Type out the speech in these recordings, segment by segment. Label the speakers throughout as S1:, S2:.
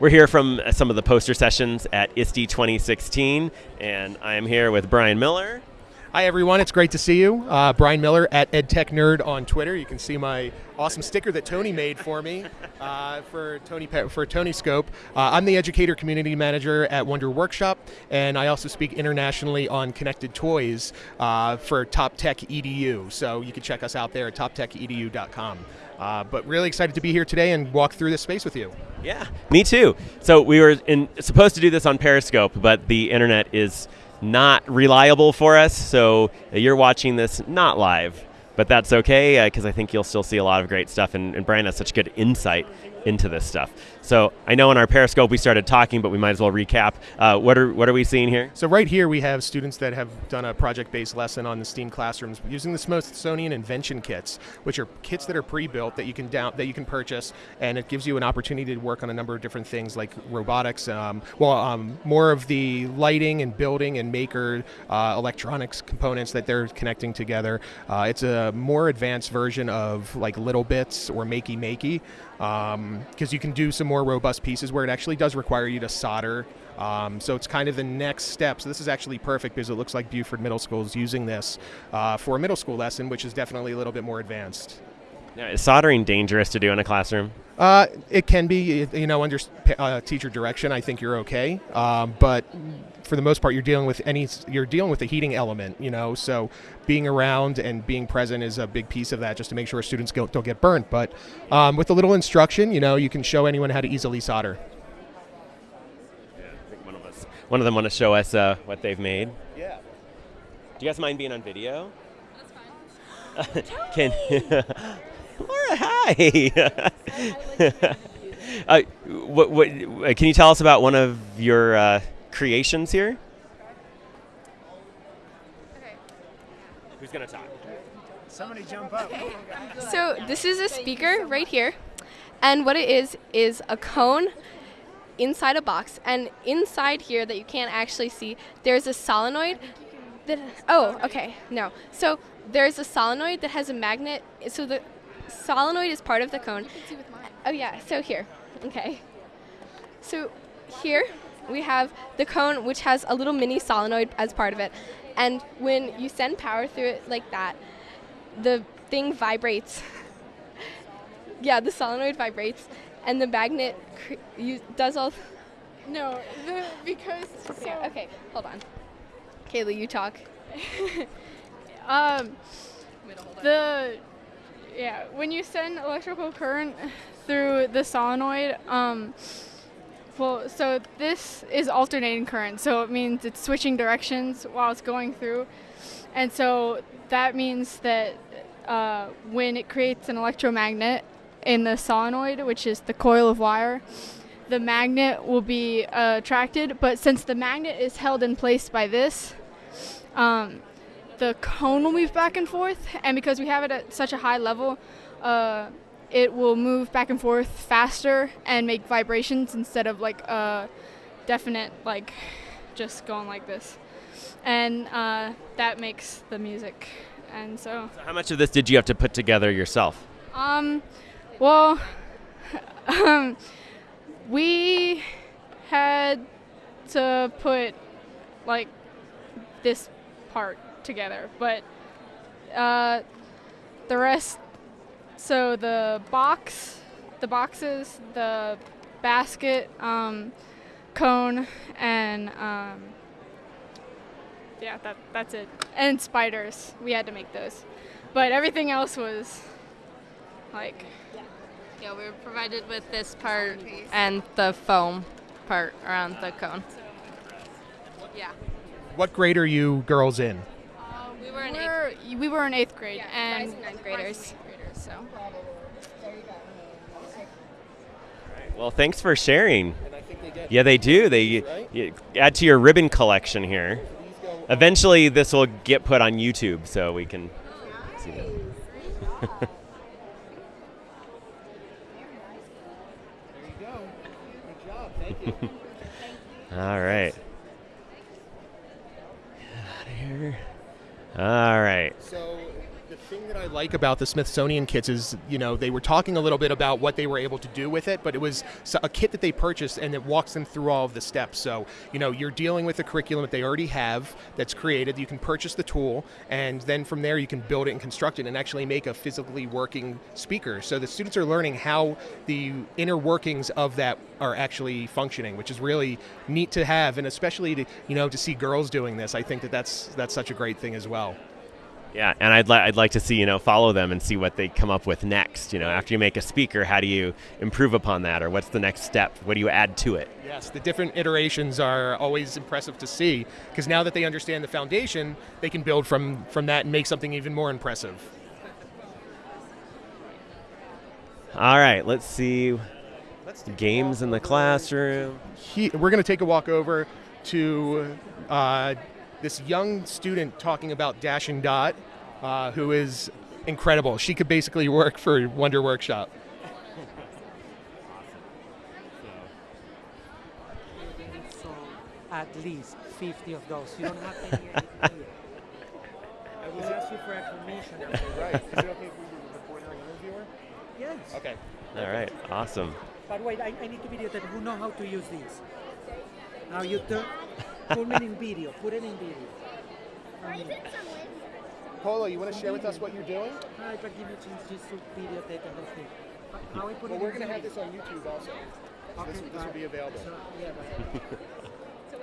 S1: We're here from some of the poster sessions at ISTE 2016, and I am here with Brian Miller.
S2: Hi everyone, it's great to see you. Uh, Brian Miller at EdTech Nerd on Twitter. You can see my awesome sticker that Tony made for me uh, for Tony for Tony Scope. Uh, I'm the educator community manager at Wonder Workshop, and I also speak internationally on connected toys uh, for Top Tech Edu. So you can check us out there at toptechedu.com. Uh, but really excited to be here today and walk through this space with you.
S1: Yeah, me too. So we were in, supposed to do this on Periscope, but the internet is not reliable for us. So you're watching this not live, but that's okay because uh, I think you'll still see a lot of great stuff. And, and Brian has such good insight into this stuff. So I know in our Periscope we started talking, but we might as well recap. Uh, what are what are we seeing here?
S2: So right here we have students that have done a project-based lesson on the STEAM classrooms using the Smithsonian Invention Kits, which are kits that are pre-built that you can down that you can purchase, and it gives you an opportunity to work on a number of different things like robotics. Um, well, um, more of the lighting and building and maker uh, electronics components that they're connecting together. Uh, it's a more advanced version of like littleBits or Makey Makey because um, you can do some more robust pieces where it actually does require you to solder. Um, so it's kind of the next step. So this is actually perfect because it looks like Buford Middle School is using this uh, for a middle school lesson, which is definitely a little bit more advanced.
S1: Now, is soldering dangerous to do in a classroom?
S2: Uh, it can be, you know, under uh, teacher direction. I think you're okay, um, but for the most part, you're dealing with any, you're dealing with a heating element, you know. So being around and being present is a big piece of that, just to make sure students don't, don't get burnt. But um, with a little instruction, you know, you can show anyone how to easily solder.
S1: Yeah, I think one of us, one of them want to show us uh, what they've made.
S2: Yeah.
S1: Do you guys mind being on video?
S3: That's fine.
S1: can Laura, hi. uh, what, what, uh, can you tell us about one of your uh, creations here?
S3: Okay.
S1: Who's going to talk?
S4: Somebody jump up.
S3: So this is a speaker right here, and what it is is a cone inside a box, and inside here that you can't actually see, there's a solenoid. That oh, okay, no. So there's a solenoid that has a magnet. So the solenoid is part of the cone. Oh yeah, so here, okay. So here we have the cone which has a little mini solenoid as part of it. And when you send power through it like that, the thing vibrates. yeah, the solenoid vibrates and the magnet does all
S5: No, the, because
S3: okay, so okay, hold on. Kayla, you talk.
S5: um the yeah, when you send electrical current through the solenoid, um, well, so this is alternating current, so it means it's switching directions while it's going through. And so that means that uh, when it creates an electromagnet in the solenoid, which is the coil of wire, the magnet will be uh, attracted. But since the magnet is held in place by this, um, the cone will move back and forth, and because we have it at such a high level, uh, it will move back and forth faster and make vibrations instead of like a uh, definite like just going like this, and uh, that makes the music. And so,
S1: so, how much of this did you have to put together yourself?
S5: Um, well, um, we had to put like this part together. But uh, the rest, so the box, the boxes, the basket, um, cone, and um, yeah, that that's it. And spiders, we had to make those, but everything else was like.
S6: Yeah, we were provided with this part and the foam part around the cone. Yeah.
S2: What grade are you girls in?
S5: We were in we're, eighth. We were in eighth grade
S3: yeah,
S5: and
S3: ninth graders.
S5: graders. So.
S1: Well, thanks for sharing. Yeah, they do. They right? add to your ribbon collection here. Eventually, this will get put on YouTube, so we can oh, see that. All right. Get out of here. All right.
S2: So thing that I like about the Smithsonian kits is, you know, they were talking a little bit about what they were able to do with it, but it was a kit that they purchased and it walks them through all of the steps. So, you know, you're dealing with a curriculum that they already have that's created. You can purchase the tool, and then from there you can build it and construct it and actually make a physically working speaker. So the students are learning how the inner workings of that are actually functioning, which is really neat to have, and especially to you know to see girls doing this. I think that that's that's such a great thing as well.
S1: Yeah, and I'd, li- I'd like to see, you know, follow them and see what they come up with next. You know, after you make a speaker, how do you improve upon that? Or what's the next step? What do you add to it?
S2: Yes, the different iterations are always impressive to see because now that they understand the foundation, they can build from from that and make something even more impressive.
S1: All right, let's see. Games in the classroom.
S2: He, we're going to take a walk over to uh, this young student talking about Dash and Dot, uh, who is incredible. She could basically work for Wonder Workshop.
S7: So at least 50 of those. You don't have any idea. I will ask you for information.
S2: right. Is it okay if we report our interviewer?
S7: Yes.
S2: Okay.
S1: All right, awesome.
S7: But wait, I, I need to videotape who know how to use these. Now you turn, put it in video. Put it in video. Um,
S2: Polo, you want to share with us what you're doing?
S7: I can give you a just to videotape the whole thing. How I put
S2: Well,
S7: it
S2: we're going to have this on YouTube also. So this,
S7: Okay,
S2: this will be available.
S7: So, yeah, but
S2: So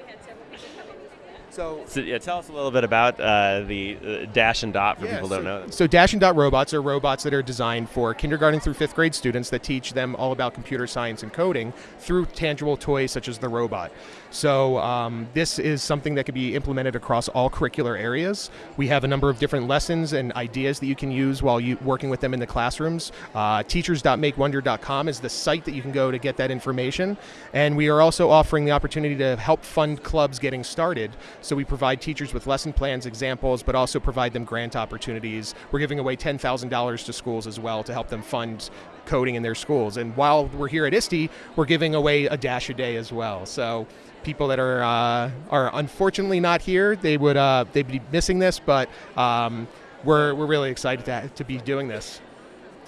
S1: So, yeah, tell us a little bit about uh, the uh, Dash and Dot for
S2: Yeah,
S1: people who don't know. them.
S2: So Dash and Dot robots are robots that are designed for kindergarten through fifth grade students that teach them all about computer science and coding through tangible toys such as the robot. So um, this is something that can be implemented across all curricular areas. We have a number of different lessons and ideas that you can use while you working with them in the classrooms. Uh, teachers.makewonder.com is the site that you can go to get that information. And we are also offering the opportunity to help fund clubs getting started. So we provide teachers with lesson plans, examples, but also provide them grant opportunities. We're giving away $10,000 to schools as well to help them fund coding in their schools. And while we're here at ISTE, we're giving away a dash a day as well. So people that are uh, are unfortunately not here, they would uh, they'd be missing this, but um, we're we're really excited to, to be doing this.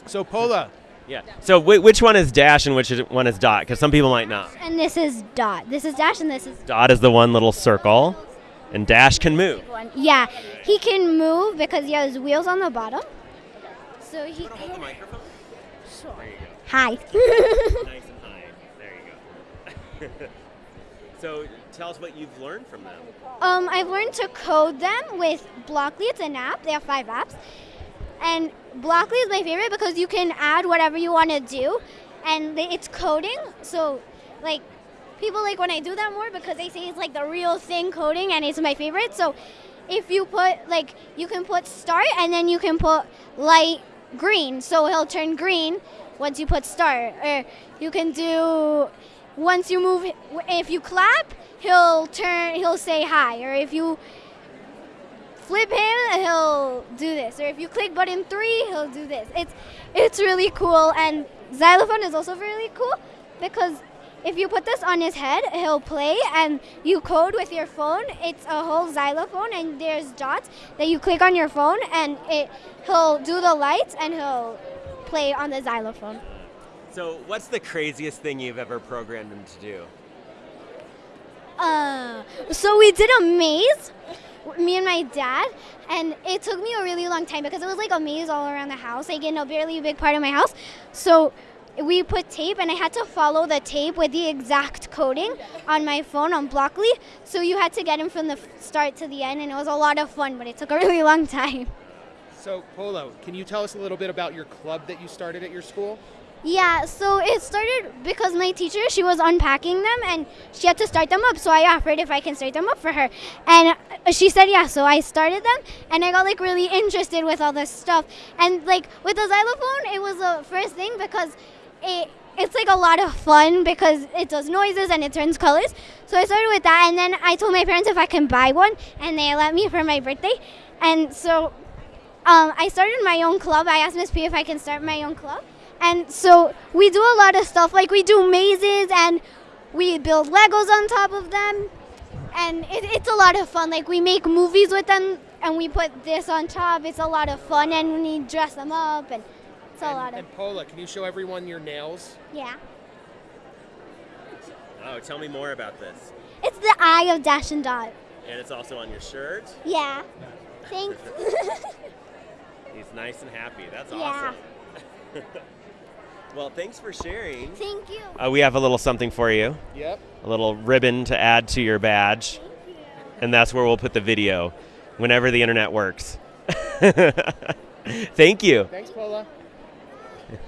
S2: So Pola,
S1: Yeah. So, whi which one is Dash and which is- one is Dot? Because some people might not.
S8: And this is dot. This is dash, and this is
S1: Dot is the one little circle, and Dash can move.
S8: Yeah, he can move because he has wheels on the bottom. So he. Sure. Hi.
S1: nice and high. There you go. so, tell us what you've learned from them.
S8: um, I've learned to code them with Blockly. It's an app. They have five apps, and Blockly is my favorite because you can add whatever you want to do, and it's coding. So, like. People like when I do that more because they say it's like the real thing coding and it's my favorite. So if you put like you can put start and then you can put light green. So he'll turn green once you put start. Or you can do once you move if you clap he'll turn he'll say hi. Or if you flip him he'll do this. Or if you click button 3 he'll do this. It's it's really cool. And xylophone is also really cool because if you put this on his head, he'll play and you code with your phone. It's a whole xylophone and there's dots that you click on your phone and it he'll do the lights and he'll play on the xylophone.
S1: So, what's the craziest thing you've ever programmed him to do?
S8: Uh, so we did a maze, me and my dad, and it took me a really long time because it was like a maze all around the house, like in a barely a big part of my house. So we put tape, and I had to follow the tape with the exact coding on my phone on Blockly. So you had to get him from the start to the end, and it was a lot of fun, but it took a really long time.
S2: so Polo, can you tell us a little bit about your club that you started at your school?
S8: Yeah, so it started because my teacher, she was unpacking them and she had to start them up. So I offered if I can start them up for her. And uh, she said yeah, so I started them and I got like really interested with all this stuff. And like with the xylophone, it was the first thing because it it's like a lot of fun because it does noises and it turns colors. So I started with that and then I told my parents if I can buy one and they let me for my birthday. And so um, I started my own club. I asked Miss P if I can start my own club. And so we do a lot of stuff like we do mazes and we build Legos on top of them. And it, it's a lot of fun. Like we make movies with them and we put this on top. It's a lot of fun, and we dress them up, and it's a
S2: and,
S8: lot of
S2: and Paula, can you show everyone your nails?
S8: yeah.
S1: Oh, tell me more about this.
S8: It's the eye of Dash and Dot.
S1: And it's also on your shirt.
S8: Yeah. Thanks.
S1: He's nice and happy. That's awesome.
S8: Yeah.
S1: awesome. well, thanks for sharing.
S8: Thank you.
S1: Uh, we have a little something for you.
S2: Yep.
S1: a little ribbon to add to your badge. You. And that's where we'll put the video whenever the internet works. Thank you.
S2: Thanks, Paula.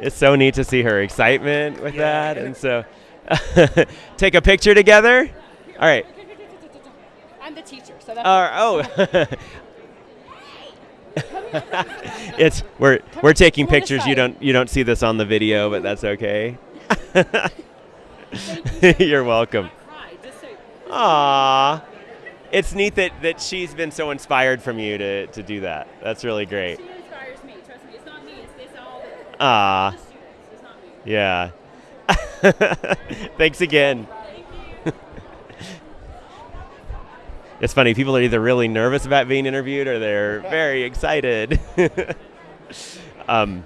S1: It's so neat to see her excitement with
S2: Yeah.
S1: that. And so take a picture together. All right.
S9: I'm the teacher, so that's
S1: Uh, oh. it's we're we're taking
S9: on
S1: pictures. You don't you don't see this on the video, but that's okay. You're welcome.
S9: cry. Just say,
S1: Aww. It's neat that, that she's been so inspired from you to, to do that. That's really great.
S9: All the,
S1: Aww.
S9: the students. It's not me.
S1: Yeah. Thanks again. it's funny, people are either really nervous about being interviewed or they're very excited. um,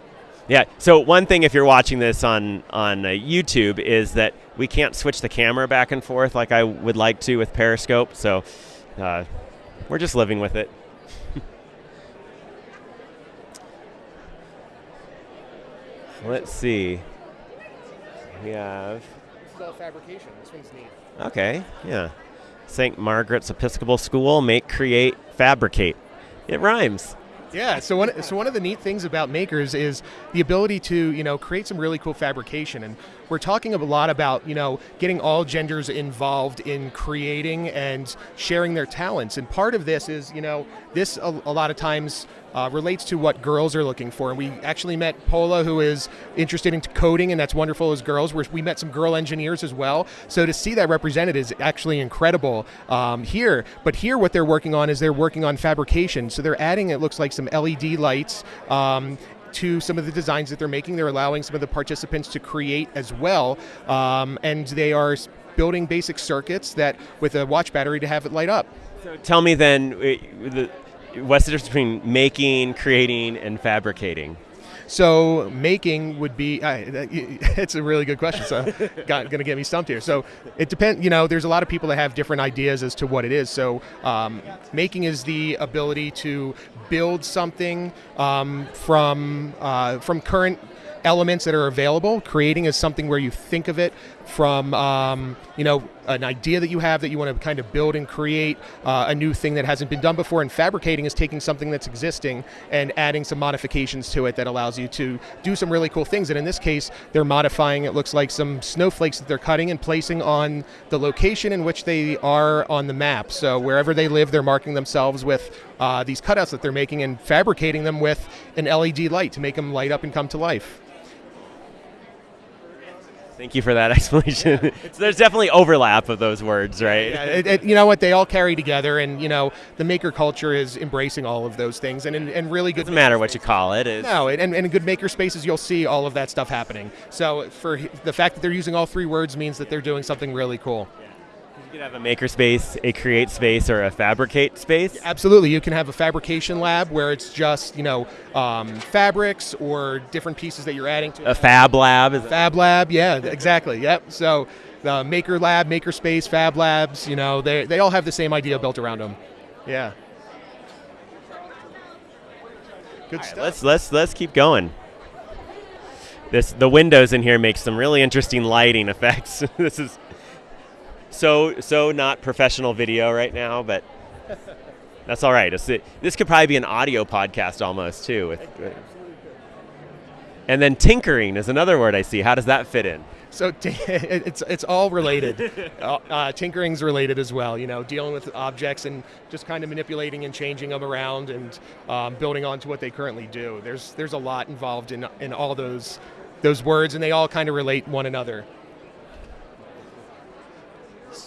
S1: yeah, so one thing if you're watching this on, on uh, YouTube is that we can't switch the camera back and forth like I would like to with Periscope, so uh, we're just living with it. Let's see. We have.
S2: This is all fabrication. This one's neat.
S1: Okay, yeah. St. Margaret's Episcopal School, make, create, fabricate. It rhymes.
S2: Yeah, so one so one of the neat things about makers is the ability to you know create some really cool fabrication, and we're talking a lot about you know getting all genders involved in creating and sharing their talents, and part of this is you know this a, a lot of times uh, relates to what girls are looking for, and we actually met Pola, who is interested in coding, and that's wonderful as girls. We're, we met some girl engineers as well, so to see that represented is actually incredible um, here. But here, what they're working on is they're working on fabrication, so they're adding it looks like some LED lights. Um, to some of the designs that they're making, they're allowing some of the participants to create as well, um, and they are building basic circuits that with a watch battery to have it light up.
S1: So tell me then, uh, what's the difference between making, creating, and fabricating?
S2: So making would be. Uh, it's a really good question. So, got, gonna get me stumped here. So it depends. You know, there's a lot of people that have different ideas as to what it is. So um, making is the ability to build something um, from uh, from current elements that are available. Creating is something where you think of it from um, you know an idea that you have that you want to kind of build and create uh, a new thing that hasn't been done before. And fabricating is taking something that's existing and adding some modifications to it that allows you to do some really cool things. And in this case, they're modifying. It looks like some snowflakes that they're cutting and placing on the location in which they are on the map. So wherever they live, they're marking themselves with uh, these cutouts that they're making and fabricating them with an LED light to make them light up and come to life.
S1: Thank you for that explanation. so there's definitely overlap of those words, right?
S2: Yeah, it, it, you know what? They all carry together, and you know the maker culture is embracing all of those things, and and, and really good.
S1: Doesn't matter what you call it. It's,
S2: No, and, and in good maker spaces, you'll see all of that stuff happening. So for the fact that they're using all three words means that they're doing something really cool.
S1: You could have a maker space, a create space, or a fabricate space.
S2: Absolutely, you can have a fabrication lab where it's just you know um, fabrics or different pieces that you're adding to
S1: A fab lab is
S2: Fab Lab, yeah, exactly. Yep. So the Maker Lab, Maker Space, Fab Labs, you know, they, they all have the same idea built around them. Yeah. Good stuff.
S1: Let's let's let's keep going. This the windows in here make some really interesting lighting effects. this is so so not professional video right now, but that's all right. It, this could probably be an audio podcast almost too. With, and then tinkering is another word I see. How does that fit in?
S2: So it's it's all related. uh, uh, tinkering's related as well. You know, dealing with objects and just kind of manipulating and changing them around and um, building onto what they currently do. There's there's a lot involved in in all those those words, and they all kind of relate one another.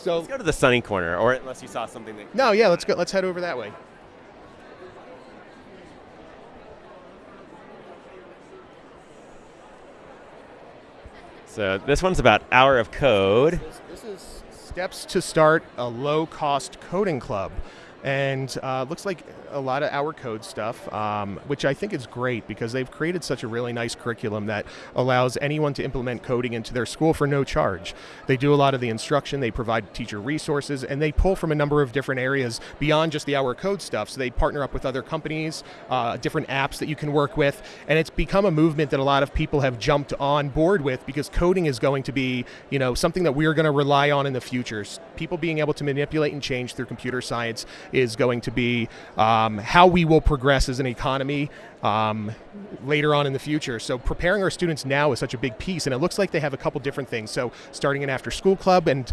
S2: So
S1: Let's go to the sunny corner, or unless you saw something that.
S2: no, yeah, let's go. Let's head over that way.
S1: So this one's about hour of code.
S2: This, this is steps to start a low-cost coding club, and uh, looks like a lot of our code stuff, um, which I think is great because they've created such a really nice curriculum that allows anyone to implement coding into their school for no charge. They do a lot of the instruction, they provide teacher resources, and they pull from a number of different areas beyond just the our code stuff. So they partner up with other companies, uh, different apps that you can work with, and it's become a movement that a lot of people have jumped on board with because coding is going to be, you know, something that we're going to rely on in the future. People being able to manipulate and change through computer science is going to be um, how we will progress as an economy um, later on in the future. So preparing our students now is such a big piece, and it looks like they have a couple different things. So starting an after-school club and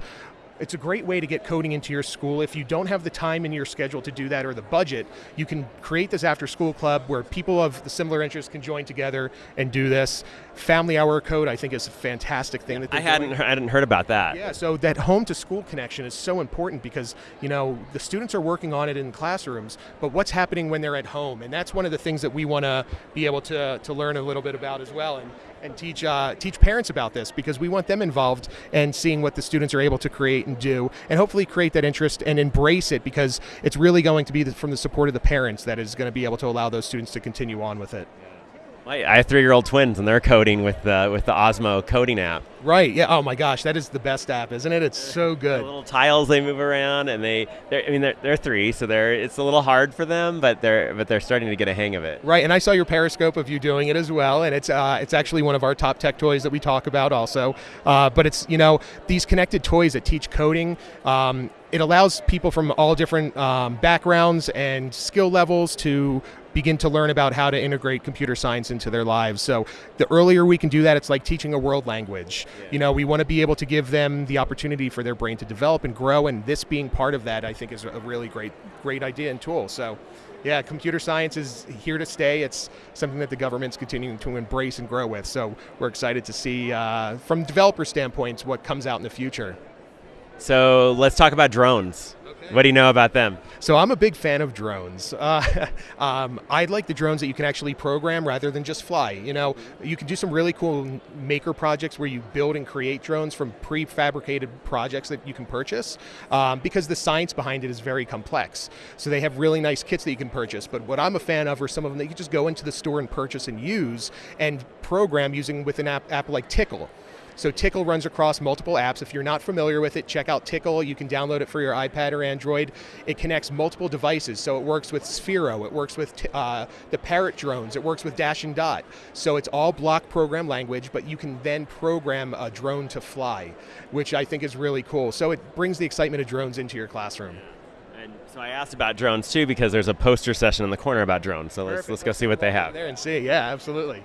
S2: it's a great way to get coding into your school. If you don't have the time in your schedule to do that or the budget, you can create this after school club where people of the similar interests can join together and do this. Family Hour Code, I think, is a fantastic thing that
S1: I hadn't
S2: doing.
S1: I hadn't heard about that.
S2: Yeah, so that home to school connection is so important because, you know, the students are working on it in classrooms, but what's happening when they're at home? And that's one of the things that we want to be able to, to learn a little bit about as well and, and teach, uh, teach parents about this because we want them involved and seeing what the students are able to create and do and hopefully create that interest and embrace it because it's really going to be the, from the support of the parents that is going to be able to allow those students to continue on with it.
S1: I have three-year-old twins, and they're coding with the with the Osmo coding app.
S2: Right. Yeah. Oh my gosh, that is the best app, isn't it? It's so good.
S1: The little tiles they move around, and they they're, I mean they're, they're three, so they're it's a little hard for them, but they're but they're starting to get a hang of it.
S2: Right, and I saw your Periscope of you doing it as well, and it's uh, it's actually one of our top tech toys that we talk about also. Uh, but it's you know these connected toys that teach coding. Um, it allows people from all different um, backgrounds and skill levels to begin to learn about how to integrate computer science into their lives. So the earlier we can do that, it's like teaching a world language. You know, we want to be able to give them the opportunity for their brain to develop and grow, and this being part of that, I think, is a really great great idea and tool. So. Yeah, computer science is here to stay. It's something that the government's continuing to embrace and grow with. So we're excited to see, uh, from developer standpoints, what comes out in the future.
S1: So let's talk about drones. What do you know about them?
S2: So I'm a big fan of drones. Uh, um, I like the drones that you can actually program rather than just fly. You know, you can do some really cool maker projects where you build and create drones from prefabricated projects that you can purchase um, because the science behind it is very complex. So they have really nice kits that you can purchase. But what I'm a fan of are some of them that you just go into the store and purchase and use and program using with an app, app like Tickle. So Tickle runs across multiple apps. If you're not familiar with it, check out Tickle. You can download it for your iPad or Android. It connects multiple devices. So it works with Sphero, it works with uh, the Parrot drones, it works with Dash and Dot. So it's all block program language, but you can then program a drone to fly, which I think is really cool. So it brings the excitement of drones into your classroom.
S1: And so I asked about drones too because there's a poster session in the corner about drones. So let's let's go see what they have.
S2: There and see. Yeah, absolutely.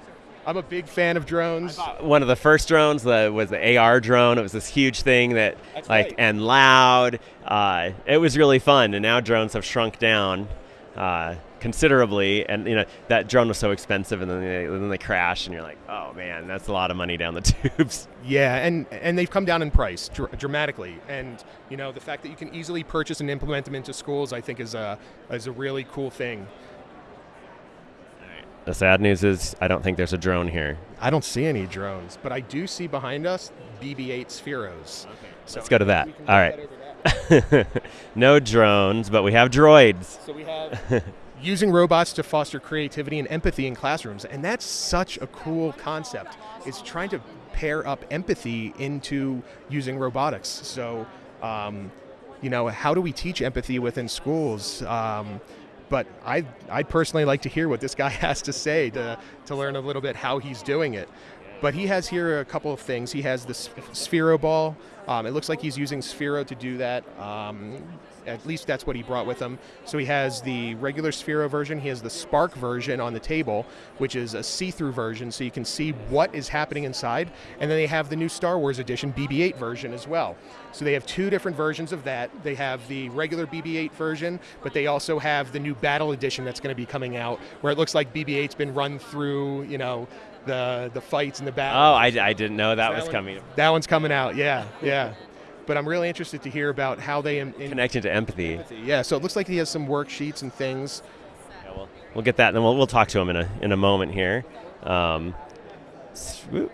S2: I'm a big fan of drones.
S1: One of the first drones the, was the AR drone. It was this huge thing that,
S2: That's
S1: like,
S2: right.
S1: and loud. Uh, it was really fun. And now drones have shrunk down uh, considerably. And you know that drone was so expensive, and then they, and then they crash, and you're like, oh man, that's a lot of money down the tubes.
S2: Yeah, and and they've come down in price dr- dramatically, and you know the fact that you can easily purchase and implement them into schools, I think, is a is a really cool thing.
S1: The sad news is I don't think there's a drone here.
S2: I don't see any drones, but I do see behind us BB-8 Spheros. Okay, so
S1: Let's go to that.
S2: think we can
S1: All
S2: look
S1: right.
S2: that that.
S1: no drones, but we have droids.
S2: So we have using robots to foster creativity and empathy in classrooms, and that's such a cool concept. It's trying to pair up empathy into using robotics. So, um, you know, how do we teach empathy within schools? Um, but I, I'd personally like to hear what this guy has to say to, to learn a little bit how he's doing it. But he has here a couple of things. He has the Sphero ball. Um, it looks like he's using Sphero to do that. Um, at least that's what he brought with him. So he has the regular Sphero version. He has the Spark version on the table, which is a see-through version, so you can see what is happening inside. And then they have the new Star Wars edition BB-8 version as well. So they have two different versions of that. They have the regular BB-8 version, but they also have the new Battle edition that's going to be coming out, where it looks like BB-8's been run through, you know, the the fights and the battles. Oh.
S1: I, I didn't know that, was
S2: one-
S1: coming.
S2: That one's coming out. Yeah, yeah. But I'm really interested to hear about how they in, in
S1: Connecting to empathy.
S2: yeah. So it looks like he has some worksheets and things.
S1: Yeah, we'll, we'll get that, and then we'll, we'll talk to him in a in a moment here. Um.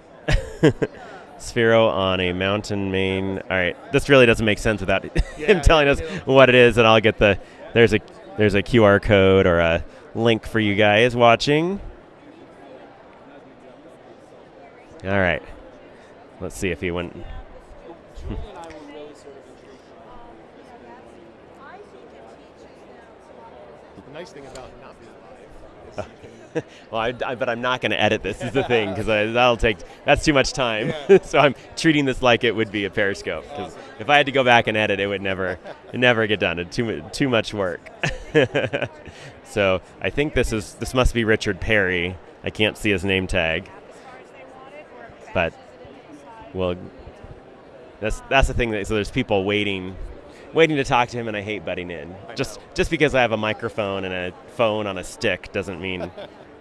S1: Sphero on a mountain main. All right, this really doesn't make sense without him telling us what it is, and I'll get the there's a there's a QR code or a link for you guys watching. All right. Let's see if he went.
S2: The nice thing about not being live is you can
S1: well, I, I, but I'm not going to edit this. Is the thing because that'll take that's too much time. so I'm treating this like it would be a Periscope because if I had to go back and edit, it would never, it never get done. It's too too much work. so I think this is this must be Richard Perry. I can't see his name tag, but well, that's that's the thing. That, so there's people waiting, waiting to talk to him, and I hate butting in. Just just because I have a microphone and a phone on a stick doesn't mean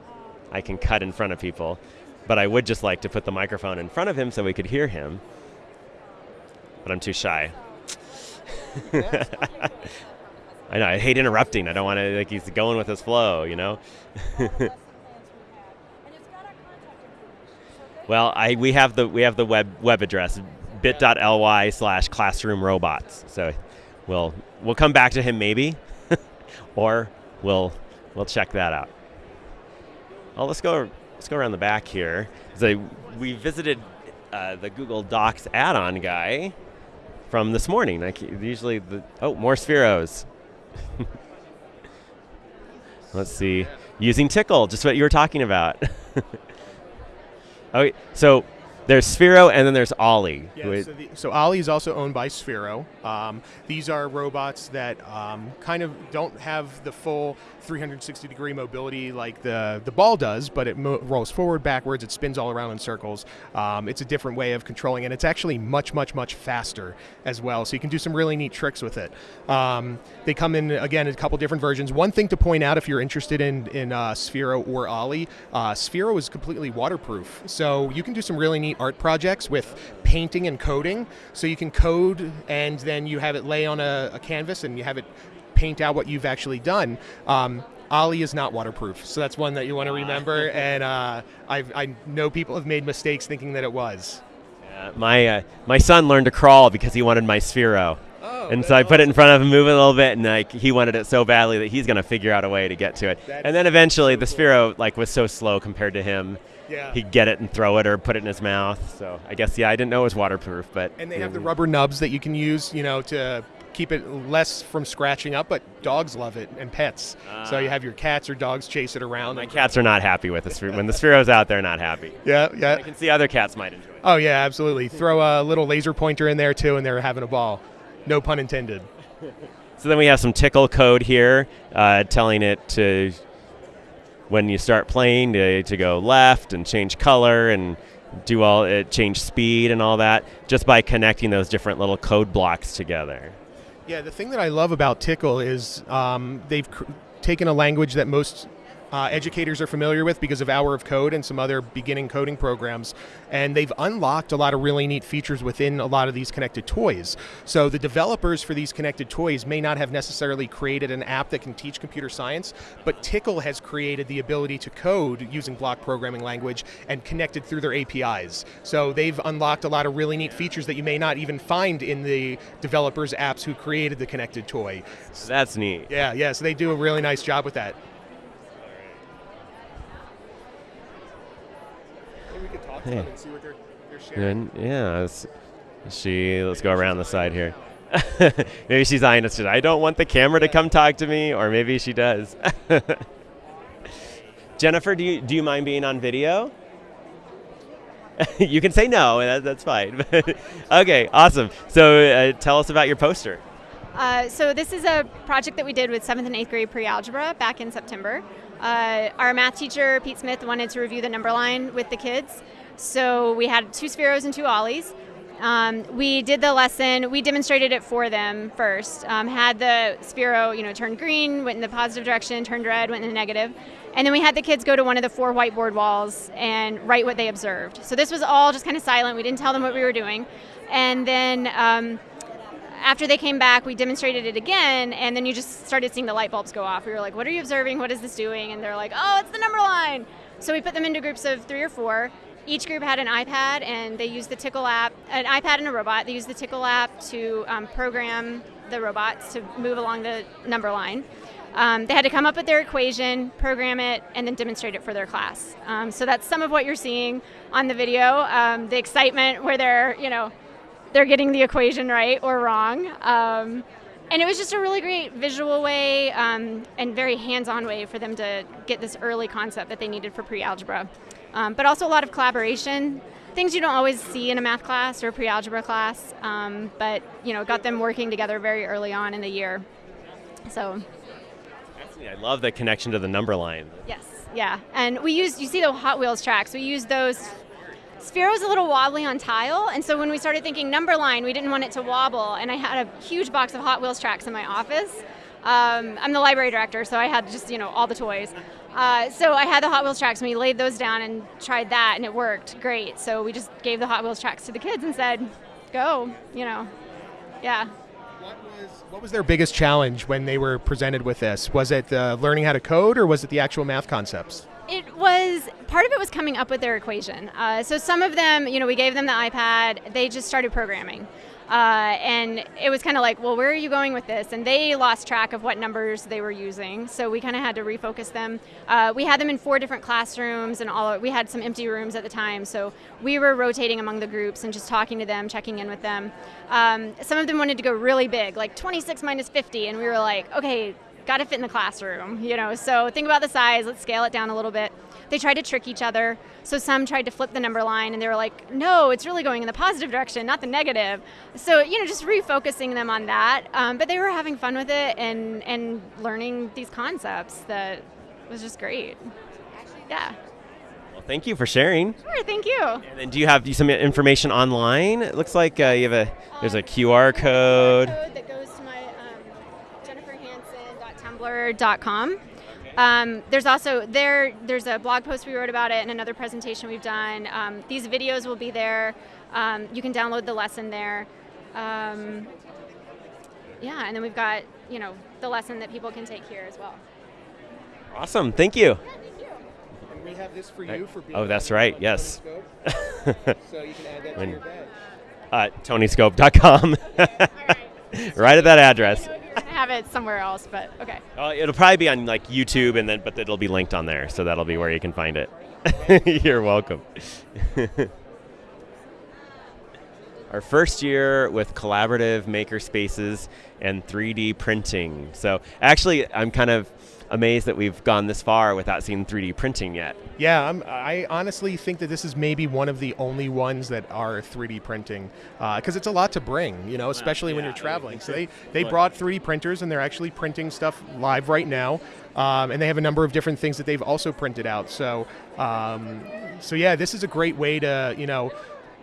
S1: I can cut in front of people. But I would just like to put the microphone in front of him so we could hear him. But I'm too shy. I know. I hate interrupting. I don't want to like he's going with his flow, you know. Well, I we have the we have the web web address bit.ly slash classroom robots. So we'll we'll come back to him maybe, or we'll we'll check that out. Oh, let's go let's go around the back here. So we visited uh, the Google Docs add-on guy from this morning. Like usually the oh more Spheros. let's see, using Tickle, just what you were talking about. oh, so there's Sphero and then there's Ollie.
S2: Yeah, so, the, so Ollie is also owned by Sphero. Um, these are robots that um, kind of don't have the full 360 degree mobility like the, the ball does, but it rolls forward, backwards, it spins all around in circles. Um, it's a different way of controlling, and it's actually much, much, much faster as well. So you can do some really neat tricks with it. Um, they come in, again, a couple different versions. One thing to point out if you're interested in, in uh, Sphero or Ollie, uh, Sphero is completely waterproof. So you can do some really neat art projects with painting and coding. So you can code and then you have it lay on a, a canvas and you have it paint out what you've actually done. Um, Ollie is not waterproof, so that's one that you want to remember. And uh, I've, I know people have made mistakes thinking that it was.
S1: Uh, my uh, my son learned to crawl because he wanted my Sphero. And so I put it in front of him, move it a little bit, and like he wanted it so badly that he's gonna figure out a way to get to it. And then eventually the Sphero like was so slow compared to him.
S2: Yeah.
S1: He'd get it and throw it or put it in his mouth. So I guess yeah, I didn't know it was waterproof, but
S2: And they have the rubber nubs that you can use, you know, to keep it less from scratching up. But dogs love it and pets. so you ah. have your cats or dogs chase it around.
S1: My cats are not happy with the Sphero. When the Sphero's out, they're not happy.
S2: Yeah, yeah.
S1: I can see other cats might enjoy it.
S2: Oh yeah, absolutely. Throw a little laser pointer in there too, and they're having a ball. No pun intended.
S1: So then we have some tickle code here, uh, telling it to when you start playing to, to go left and change color and do all it change speed and all that just by connecting those different little code blocks together.
S2: Yeah, the thing that I love about Tickle is um, they've cr- taken a language that most uh, educators are familiar with because of Hour of Code and some other beginning coding programs, and they've unlocked a lot of really neat features within a lot of these connected toys. So the developers for these connected toys may not have necessarily created an app that can teach computer science, but Tickle has created the ability to code using block programming language and connected through their APIs. So they've unlocked a lot of really neat features that you may not even find in the developers' apps who created the connected toy.
S1: So that's neat.
S2: Yeah, yeah. So they do a really nice job with that. Maybe we could talk to
S1: Hey.
S2: them and see what they're, they're sharing.
S1: And yeah, let's, she let's go around the side here. maybe she's eyeing us. I don't want the camera to come talk to me, or maybe she does. Jennifer, do you do you mind being on video? you can say no, and that, that's fine. okay, awesome. So uh, tell us about your poster.
S10: Uh, so this is a project that we did with seventh and eighth grade pre-algebra back in September. Uh, our math teacher Pete Smith wanted to review the number line with the kids, so we had two Spheros and two Ollies. Um, we did the lesson. We demonstrated it for them first. Um, had the Sphero, you know, turn green, went in the positive direction, turned red, went in the negative, and then we had the kids go to one of the four whiteboard walls and write what they observed. So this was all just kind of silent. We didn't tell them what we were doing, and then. Um, after they came back, we demonstrated it again, and then you just started seeing the light bulbs go off. We were like, "What are you observing? What is this doing?" And they're like, "Oh, it's the number line." So we put them into groups of three or four, each group had an iPad and they used the Tickle app, an iPad and a robot. They used the Tickle app to um, program the robots to move along the number line. Um, they had to come up with their equation, program it, and then demonstrate it for their class. Um, so that's some of what you're seeing on the video. Um, the excitement where they're, you know, they're getting the equation right or wrong. Um, and it was just a really great visual way um, and very hands-on way for them to get this early concept that they needed for pre-algebra. Um, but also a lot of collaboration, things you don't always see in a math class or a pre-algebra class. Um, but you know, got them working together very early on in the year. So
S1: I love the connection to the number line.
S10: Yes, yeah. And we use you see the Hot Wheels tracks, we use those. Sphero a little wobbly on tile, and so when we started thinking number line, we didn't want it to wobble, and I had a huge box of Hot Wheels tracks in my office. Um, I'm the library director, so I had just, you know, all the toys. Uh, so I had the Hot Wheels tracks, and we laid those down and tried that, and it worked great. So we just gave the Hot Wheels tracks to the kids and said, go, you know, yeah.
S2: What was their biggest challenge when they were presented with this? Was it uh, learning how to code, or was it the actual math concepts?
S10: It was part of it was coming up with their equation. Uh, so some of them, you know, we gave them the iPad. They just started programming. Uh, and it was kind of like, well, where are you going with this? And they lost track of what numbers they were using, so we kind of had to refocus them. Uh, we had them in four different classrooms, and all we had some empty rooms at the time, so we were rotating among the groups and just talking to them, checking in with them. Um, some of them wanted to go really big, like 26 minus 50, and we were like, okay, got to fit in the classroom, you know. So think about the size. Let's scale it down a little bit. They tried to trick each other. So some tried to flip the number line, and they were like, "No, it's really going in the positive direction, not the negative." So you know, just refocusing them on that. Um, but they were having fun with it and and learning these concepts that was just great. Yeah.
S1: Well, thank you for sharing.
S10: Sure. Thank you.
S1: And then do you have some information online? It looks like uh, you have a there's a QR code.
S10: code that goes to my um, jenniferhansen.tumblr.com. Um, there's also there. There's a blog post we wrote about it and another presentation we've done. Um, these videos will be there. Um, you can download the lesson there. Um, yeah, and then we've got you know the lesson that people can take here as well.
S1: Awesome. Thank you.
S2: And we have this for you for being
S1: Oh, that's right. Yes.
S2: so you can add that
S1: When-
S2: to your badge.
S1: Uh, TonyScope.com. right at that address.
S10: Have it somewhere else, but okay.
S1: Uh, it'll probably be on like YouTube, and then but it'll be linked on there, so that'll be where you can find it. You're welcome. Our first year with collaborative maker spaces and 3D printing. So actually, I'm kind of amazed that we've gone this far without seeing 3D printing yet.
S2: Yeah, I'm, I honestly think that this is maybe one of the only ones that are 3D printing because it's a lot to bring, you know, especially when
S1: yeah,
S2: you're traveling. So they, they brought 3D printers and they're actually printing stuff live right now. Um, and they have a number of different things that they've also printed out. So, um, so yeah, this is a great way to, you know,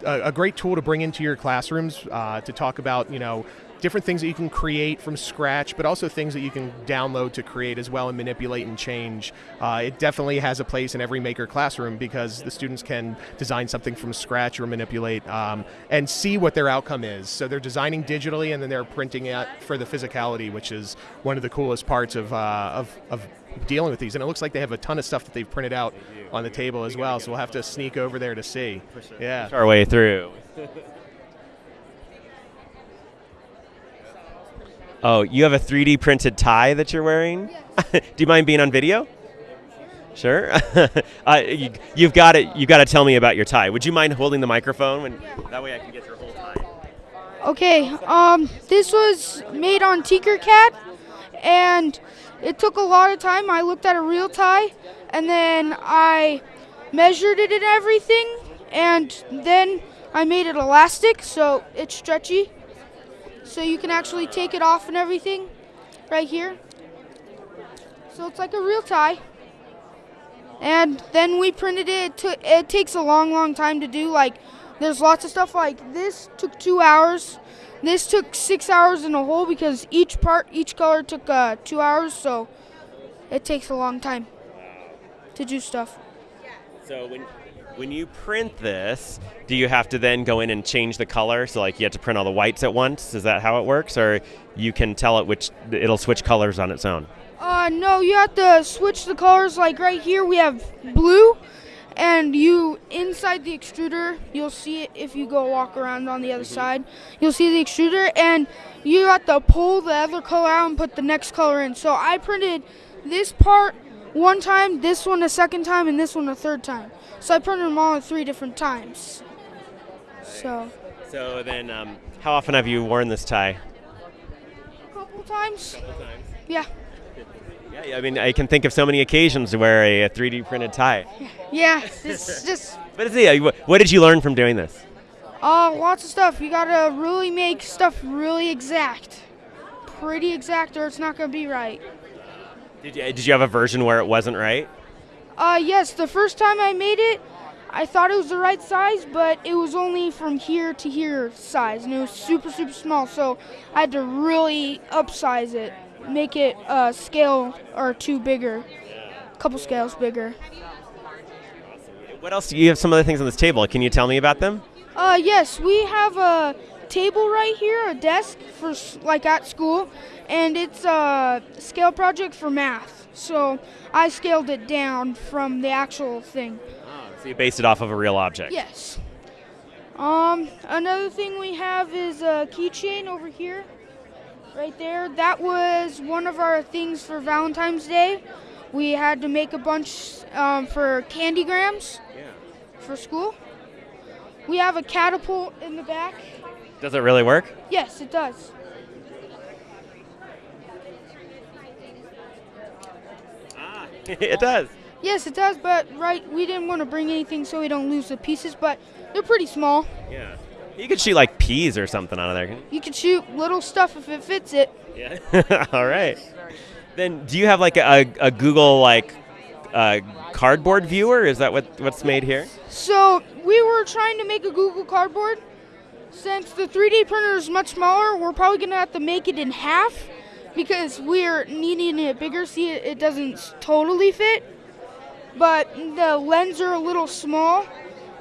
S2: a, great tool to bring into your classrooms uh, to talk about, you know, different things that you can create from scratch, but also things that you can download to create as well and manipulate and change. Uh, it definitely has a place in every maker classroom because the students can design something from scratch or manipulate um, and see what their outcome is. So they're designing digitally and then they're printing it for the physicality, which is one of the coolest parts of, uh, of, of dealing with these. And it looks like they have a ton of stuff that they've printed out on the table as well. So we'll have to sneak over there to see. Sure. Yeah.
S1: Push our way through. Oh, you have a 3D printed tie that you're wearing? Do you mind being on video? Sure. uh, you, you've got it. You've got to tell me about your tie. Would you mind holding the microphone? When, That way I can get your whole tie.
S11: Okay, um, this was made on Tinkercad, and it took a lot of time. I looked at a real tie, and then I measured it and everything, and then I made it elastic, so it's stretchy, so you can actually take it off and everything, right here. So it's like a real tie. And then we printed it. It, it takes a long, long time to do. Like, there's lots of stuff like this took two hours. This took six hours in a whole because each part, each color took uh, two hours. So it takes a long time to do stuff.
S1: So when when you print this, do you have to then go in and change the color? So like you have to print all the whites at once. Is that how it works, or you can tell it which it'll switch colors on its own?
S11: Uh, no, you have to switch the colors. Like right here, we have blue, and you inside the extruder, you'll see it if you go walk around on the other side. You'll see the extruder, and you have to pull the other color out and put the next color in. So I printed this part one time, this one a second time, and this one a third time. So I printed them all at three different times. So
S1: So then, um, how often have you worn this tie?
S11: a couple times. Yeah.
S1: Yeah, yeah, I mean, I can think of so many occasions to wear a, a 3D printed tie.
S11: Yeah. It's just
S1: But it's, yeah, what, what did you learn from doing this?
S11: uh, lots of stuff. You gotta really make stuff really exact, pretty exact, or it's not gonna be right.
S1: Did you, did you have a version where it wasn't right?
S11: Uh, yes, the first time I made it, I thought it was the right size, but it was only from here to here size, and it was super, super small. So I had to really upsize it, make it a scale or two bigger, a couple scales bigger.
S1: What else? Do you have some other things on this table. Can you tell me about them?
S11: Uh, yes, we have a table right here, a desk for like at school, and it's a scale project for math. So I scaled it down from the actual thing.
S1: So you based it off of a real object.
S11: Yes. Um, another thing we have is a keychain over here, right there. That was one of our things for Valentine's Day. We had to make a bunch um, for candygrams Yeah. for school. We have a catapult in the back.
S1: Does it really work?
S11: Yes, it does.
S1: Ah, it does.
S11: Yes, it does, but right, we didn't want to bring anything so we don't lose the pieces, but they're pretty small.
S1: Yeah. You could shoot like peas or something out of there.
S11: You can shoot little stuff if it fits it.
S1: Yeah. All right. Then, do you have like a, a Google like uh, cardboard viewer? Is that what what's made here?
S11: So we were trying to make a Google Cardboard. Since the 3D printer is much smaller, we're probably gonna have to make it in half because we're needing it bigger. See, it, it doesn't totally fit, but the lens are a little small.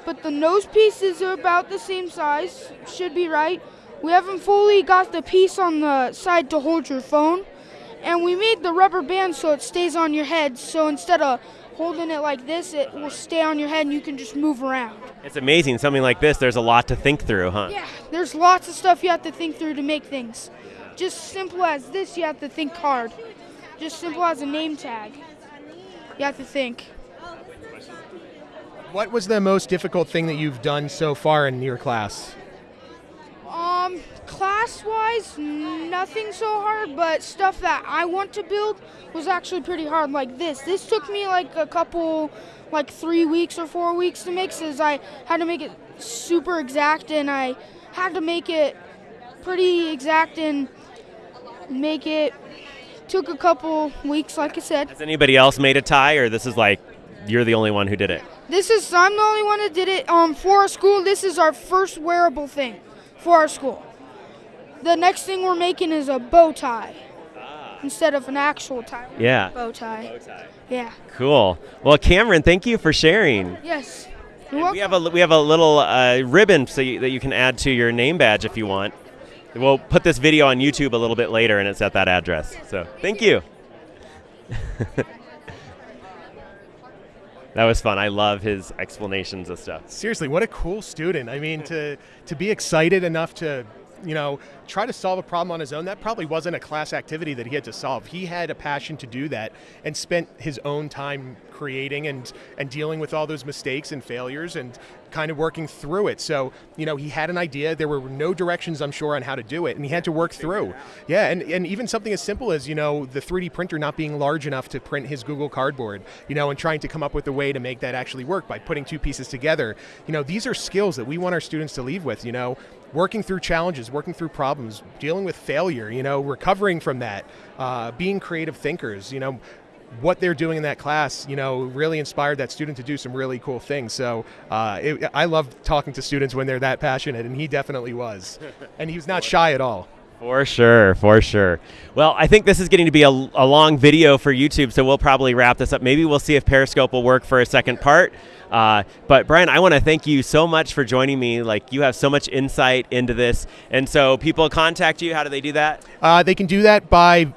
S11: But the nose pieces are about the same size. Should be right. We haven't fully got the piece on the side to hold your phone, and we made the rubber band so it stays on your head. So instead of holding it like this, it will stay on your head and you can just move around.
S1: It's amazing. Something like this, there's a lot to think through, huh?
S11: Yeah, there's lots of stuff you have to think through to make things. Just simple as this, you have to think hard. Just simple as a name tag. You have to think.
S2: What was the most difficult thing that you've done so far in your class?
S11: Um, class wise, nothing so hard, but stuff that I want to build was actually pretty hard, like this. This took me like a couple, like three weeks or four weeks to make, since I had to make it super exact and I had to make it pretty exact and make it. Took a couple weeks, like I said.
S1: Has anybody else made a tie, or this is like you're the only one who did it?
S11: This is I'm the only one that did it. Um, for our school, this is our first wearable thing for our school. The next thing we're making is a bow tie instead of an actual tie.
S1: Yeah.
S11: Bow tie. Yeah.
S1: Cool. Well, Cameron, thank you for sharing.
S11: Yes.
S1: We have a we have a little uh, ribbon so you, that you can add to your name badge if you want. We'll put this video on YouTube a little bit later, and it's at that address. So thank you. that was fun. I love his explanations of stuff.
S2: Seriously, what a cool student. I mean, to to be excited enough to, you know, try to solve a problem on his own, that probably wasn't a class activity that he had to solve. He had a passion to do that and spent his own time creating and and dealing with all those mistakes and failures and kind of working through it. So, you know, he had an idea. There were no directions, I'm sure, on how to do it, and he had to work through. Yeah, and, and even something as simple as, you know, the 3D printer not being large enough to print his Google Cardboard, you know, and trying to come up with a way to make that actually work by putting two pieces together. You know, these are skills that we want our students to leave with, you know, working through challenges, working through problems, dealing with failure, you know, recovering from that, uh, being creative thinkers, you know, what they're doing in that class, you know, really inspired that student to do some really cool things. So uh, it, I love talking to students when they're that passionate, and he definitely was. and he was not shy at all.
S1: For sure, for sure. Well, I think this is getting to be a, a long video for YouTube, so we'll probably wrap this up. Maybe we'll see if Periscope will work for a second part. Uh, but Brian, I want to thank you so much for joining me. Like you have so much insight into this, and so people contact you. How do they do that?
S2: Uh, they can do that by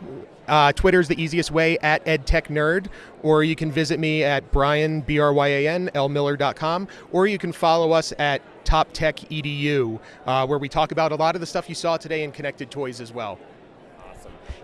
S2: Uh, Twitter's the easiest way at EdTechNerd, or you can visit me at Brian, B R Y A N, lmiller.com, or you can follow us at Top Tech Edu, uh, where we talk about a lot of the stuff you saw today in connected toys as well.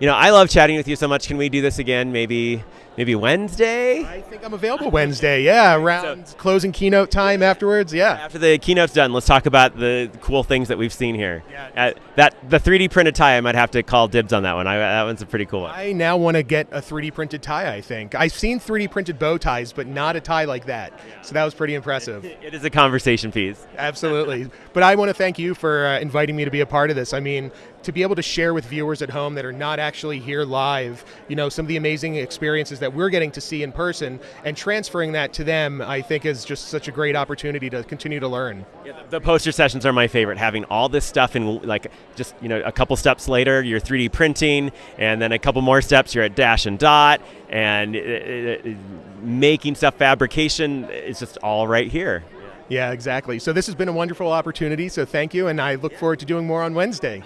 S1: You know, I love chatting with you so much. Can we do this again? Maybe, maybe Wednesday.
S2: I think I'm available Wednesday. Yeah, around closing keynote time afterwards. Yeah.
S1: After the keynote's done, let's talk about the cool things that we've seen here. Yeah. Uh, that the 3D printed tie, I might have to call dibs on that one. I, that one's a pretty cool one.
S2: I now want to get a 3D printed tie. I think I've seen 3D printed bow ties, but not a tie like that. Yeah. So that was pretty impressive.
S1: it is a conversation piece.
S2: Absolutely. but I want to thank you for uh, inviting me to be a part of this. I mean, to be able to share with viewers at home that are not actually here live, you know, some of the amazing experiences that we're getting to see in person and transferring that to them, I think is just such a great opportunity to continue to learn.
S1: Yeah, the poster sessions are my favorite. Having all this stuff in like just you know a couple steps later, you're 3D printing, and then a couple more steps, you're at dash and dot, and it, it, it, making stuff fabrication is just all right here.
S2: Yeah, exactly. So this has been a wonderful opportunity. So thank you, and I look forward to doing more on Wednesday.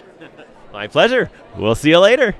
S1: My pleasure. We'll see you later.